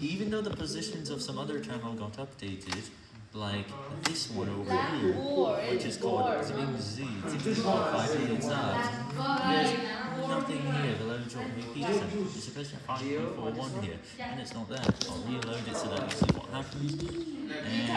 even though the positions of some other channel got updated, like this one over here, which is called Zing Z, it's called 5 million subs, there's nothing here, the load drop repeats. It's supposed to be 5.41 here, and it's not there. I'll reload it so that you see what happens, and